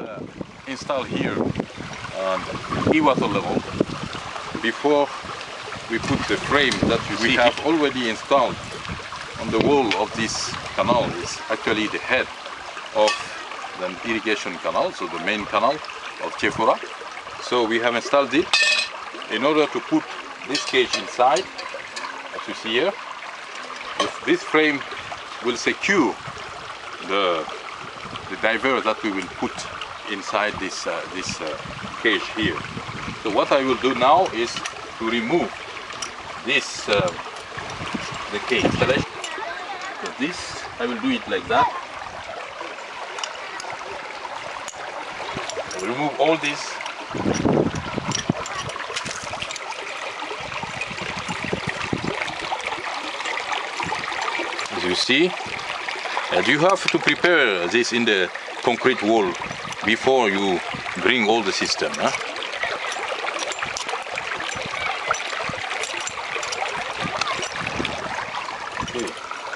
uh, install here on e-water level before we put the frame that you we see have already installed on the wall of this canal is actually the head of the irrigation canal, so the main canal of Jefura. So we have installed it in order to put this cage inside, as you see here. This frame will secure the, the diver that we will put inside this, uh, this uh, cage here. So what I will do now is to remove this, uh, the cage. So this, I will do it like that. Remove all this as you see and you have to prepare this in the concrete wall before you bring all the system. Huh?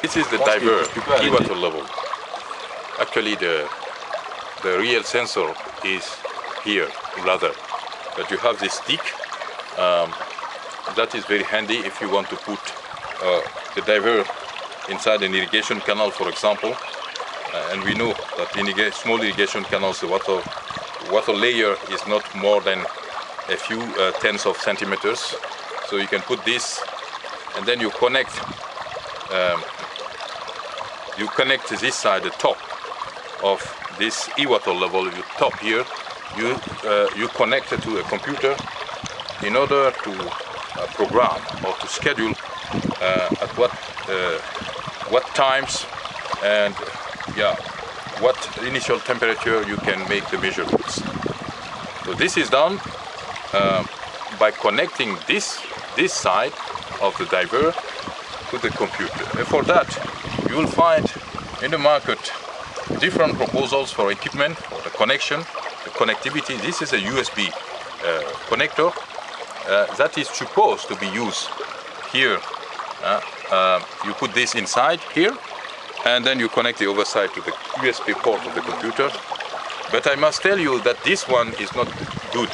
This is the diver, e-water level. Actually the, the real sensor is here rather. But you have this stick, um, that is very handy if you want to put uh, the diver inside an irrigation canal for example and we know that in small irrigation canals the water, water layer is not more than a few uh, tens of centimeters. So you can put this and then you connect um, you connect this side the top of this e-water level you top here. You uh, you connect it to a computer in order to uh, program or to schedule uh, at what uh, what times and yeah, what initial temperature you can make the measurements. So this is done uh, by connecting this, this side of the diver to the computer. And for that, you will find in the market different proposals for equipment, for the connection, the connectivity. This is a USB uh, connector uh, that is supposed to be used here uh, uh, you put this inside here and then you connect the other side to the USB port of the computer. But I must tell you that this one is not good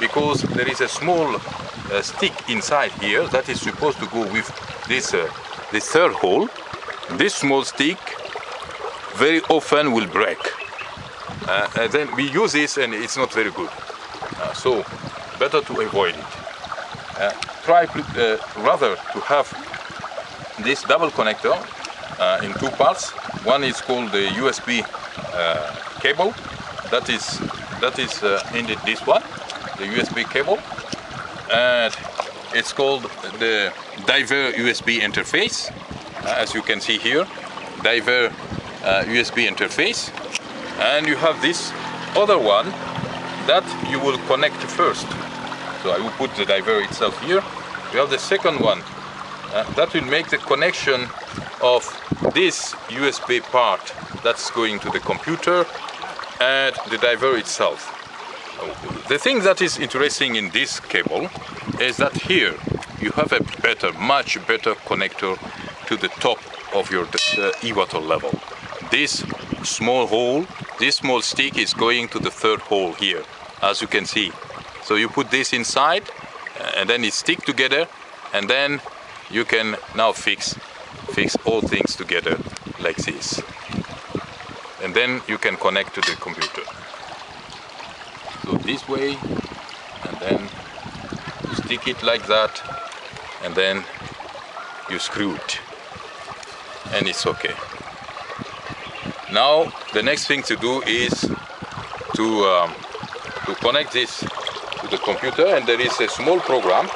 because there is a small uh, stick inside here that is supposed to go with this, uh, this third hole. This small stick very often will break. Uh, and then we use this and it's not very good. Uh, so better to avoid it. Uh, try uh, rather to have this double connector uh, in two parts. One is called the USB uh, cable. That is that is uh, indeed this one, the USB cable, and it's called the Diver USB interface. Uh, as you can see here, Diver USB uh, interface, and you have this other one that you will connect first. So I will put the diver itself here. You have the second one uh, that will make the connection of this USB part that's going to the computer and the diver itself. The thing that is interesting in this cable is that here you have a better, much better connector to the top of your uh, e-water level. This small hole, this small stick is going to the third hole here, as you can see. So you put this inside and then it stick together and then you can now fix fix all things together like this. And then you can connect to the computer. So this way and then you stick it like that and then you screw it and it's okay. Now the next thing to do is to um, to connect this to the computer and there is a small program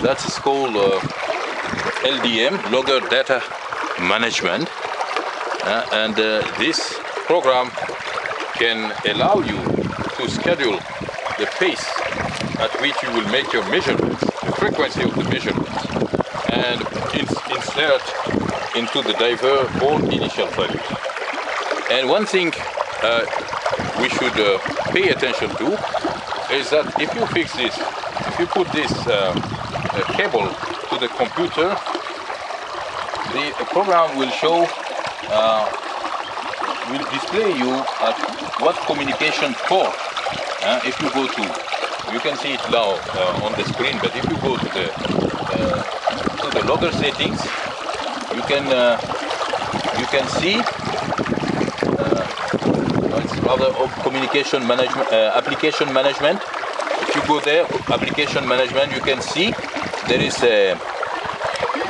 that is called uh, LDM, Logger Data Management. Uh, and uh, this program can allow you to schedule the pace at which you will make your measurements, the frequency of the measurements, and insert into the diver all initial values. And one thing uh, we should uh, pay attention to is that if you fix this, if you put this uh, uh cable the computer, the program will show uh, will display you at what communication port uh, if you go to you can see it now uh, on the screen but if you go to the uh, to the logger settings you can uh, you can see uh, it's rather communication management uh, application management. If you go there application management you can see there is a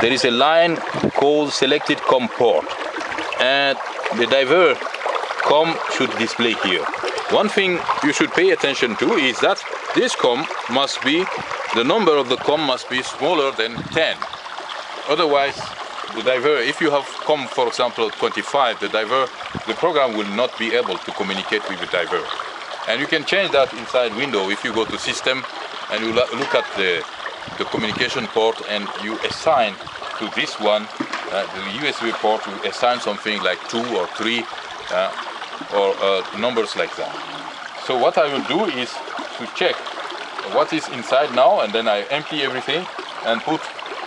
there is a line called selected COM port and the diver COM should display here. One thing you should pay attention to is that this COM must be, the number of the COM must be smaller than 10. Otherwise, the diver, if you have COM, for example, 25, the diver, the program will not be able to communicate with the diver. And you can change that inside window if you go to system and you look at the, the communication port and you assign to this one, uh, the USB port, you assign something like two or three uh, or uh, numbers like that. So what I will do is to check what is inside now and then I empty everything and put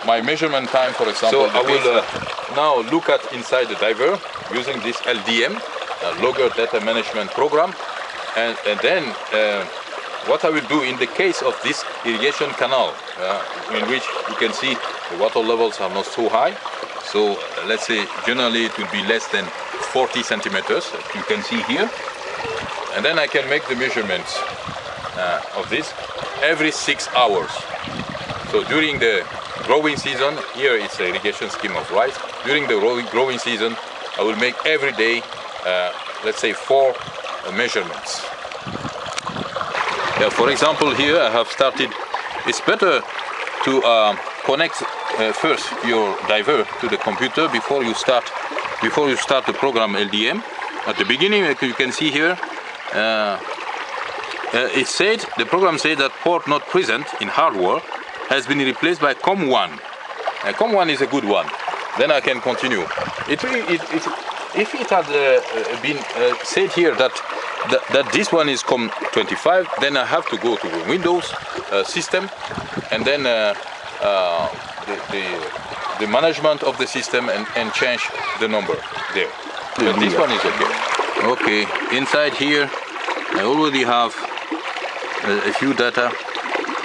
my measurement time for example. So I will uh, now look at inside the diver using this LDM, Logger Data Management Program and, and then uh, what I will do in the case of this irrigation canal uh, in which you can see the water levels are not so high so uh, let's say generally it will be less than 40 centimeters you can see here. And then I can make the measurements uh, of this every six hours. So during the growing season here it's a irrigation scheme of rice. During the growing season I will make every day uh, let's say four measurements yeah, for example here I have started. It's better to uh, connect uh, first your diver to the computer before you start before you start the program LDM at the beginning you can see here uh, uh, it said the program said that port not present in hardware has been replaced by COM1 uh, COM1 is a good one. Then I can continue. It, it, it if it had uh, uh, been said here that that, that this one is COM25 then I have to go to the Windows system and then the, the, the, management of the system and, and change the number there. But this one is okay. Okay, inside here I already have a, a few data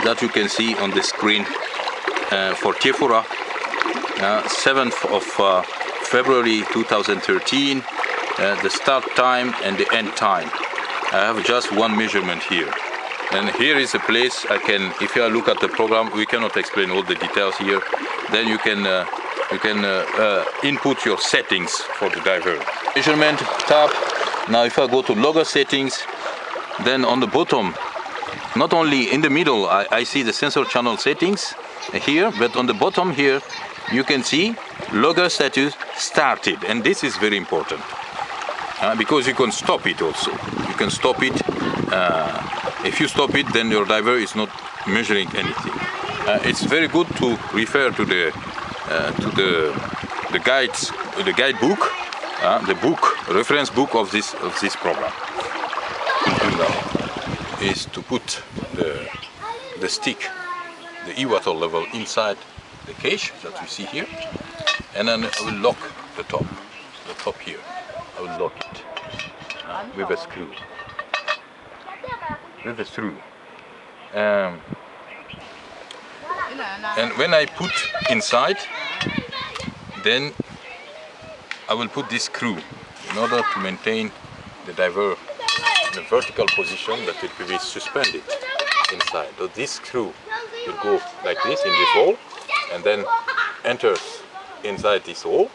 that you can see on the screen uh, for Tiefura, uh, 7th of uh, February 2013, uh, the start time and the end time. I have just one measurement here. And here is a place I can, if you look at the program, we cannot explain all the details here. Then you can uh, you can uh, uh, input your settings for the diver. Measurement tab. Now if I go to logger settings, then on the bottom, not only in the middle, I, I see the sensor channel settings here, but on the bottom here, you can see logger status started. And this is very important. Uh, because you can stop it also. You can stop it uh, if you stop it, then your diver is not measuring anything. Uh, it's very good to refer to the uh, to the the guides, the guidebook, uh, the book, reference book of this of this program. Is to put the the stick, the e-water level inside the cage that we see here, and then I will lock the top, the top here. I will lock it uh, with a screw with a screw. Um, and when I put inside, then I will put this screw in order to maintain the diver in a vertical position that it will be suspended inside. So this screw will go like this in this hole and then enters inside this hole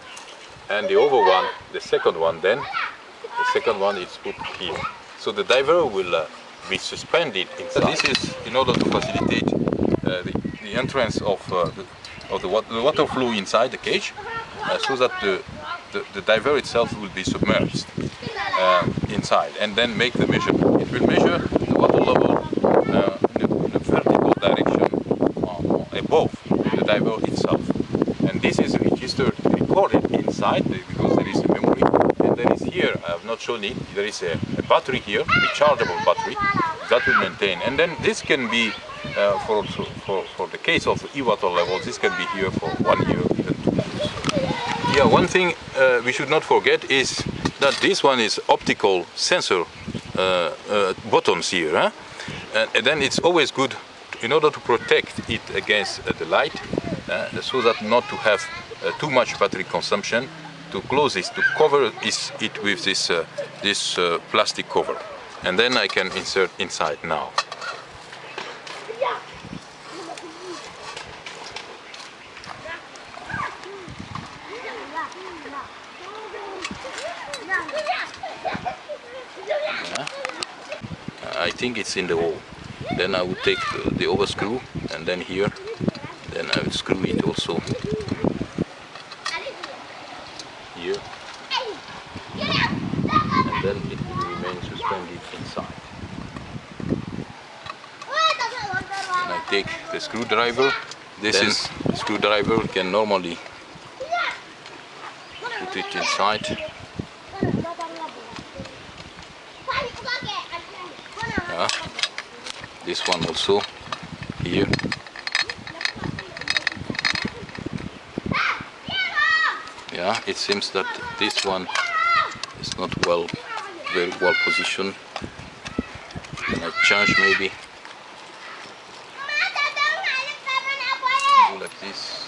and the other one, the second one then, the second one is put here. So the diver will uh, be suspended inside. This is in order to facilitate uh, the, the, entrance of, uh, the, of the, the, water flow inside the cage uh, so that the, the, diver itself will be submerged uh, inside and then make the measurement. It will measure the water level uh, in, a, vertical direction above the diver itself. And this is registered, recorded inside because there is a memory and there is here, I have not shown it, there is a, a battery here, rechargeable battery that will maintain. And then this can be, uh, for, for, for the case of e-water levels, this can be here for one year, even two years. Yeah, one thing uh, we should not forget is that this one is optical sensor uh, uh, buttons here. Huh? And, and, then it's always good in order to protect it against uh, the light uh, so that not to have Uh, too much battery consumption to close this, to cover it with this, uh, this uh, plastic cover. And then I can insert inside now. Uh, I think it's in the hole. Then I would take the, the over screw and then here, then I would screw it also here. And then it will remain suspended inside. And I take the screwdriver. This then is screwdriver can normally put it inside. Yeah. This one also here. Yeah, it seems that this one is not well, very well positioned. Can I change maybe? Like this.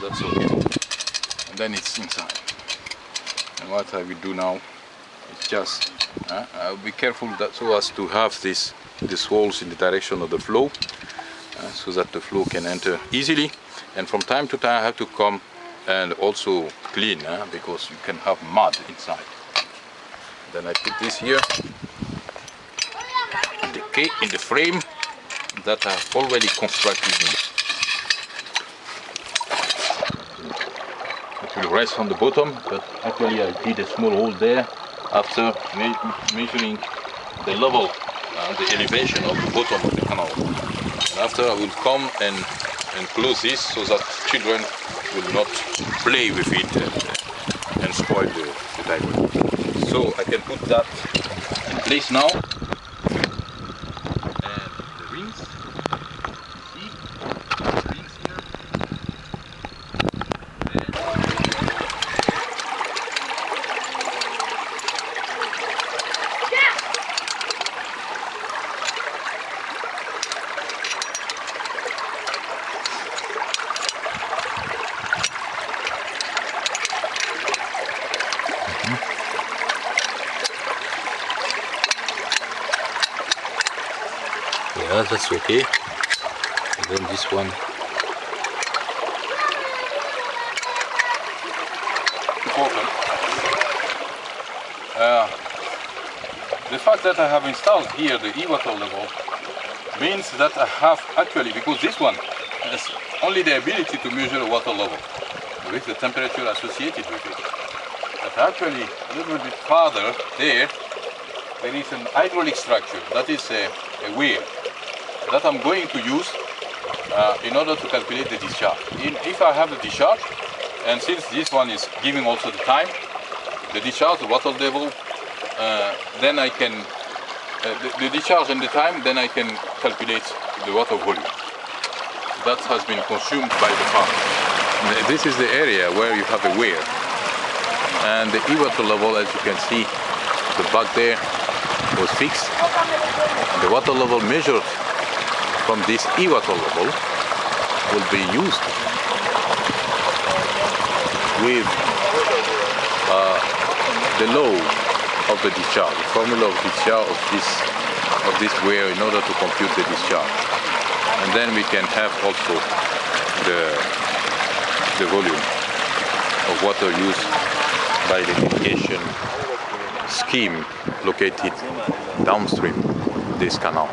that's all and then it's inside and what I will do now is just uh, I'll be careful that so as to have this these holes in the direction of the flow uh, so that the flow can enter easily and from time to time I have to come and also clean uh, because you can have mud inside. Then I put this here. In the, in the frame that I've already constructed. It will rest on the bottom but actually I did a small hole there after me measuring the level uh, the elevation of the bottom of the canal. And after I will come and and close this so that children will not play with it and, and spoil the, the so I can put that in place now yeah that's okay and then this one uh, the fact that I have installed here the e-water level means that I have actually because this one has only the ability to measure the water level with the temperature associated with it. But actually a little bit farther there there is an hydraulic structure that is a, a weir that I'm going to use uh, in order to calculate the discharge. In, if I have the discharge, and since this one is giving also the time, the discharge, the water level, uh, then I can, uh, the, the, discharge and the time, then I can calculate the water volume. That has been consumed by the farm. This is the area where you have a weir. And the e-water level, as you can see, the bug there was fixed. And the water level measured from this level will be used with uh, the law of the discharge, the formula of discharge of this of this weir in order to compute the discharge. And then we can have also the the volume of water used by the irrigation scheme located downstream this canal.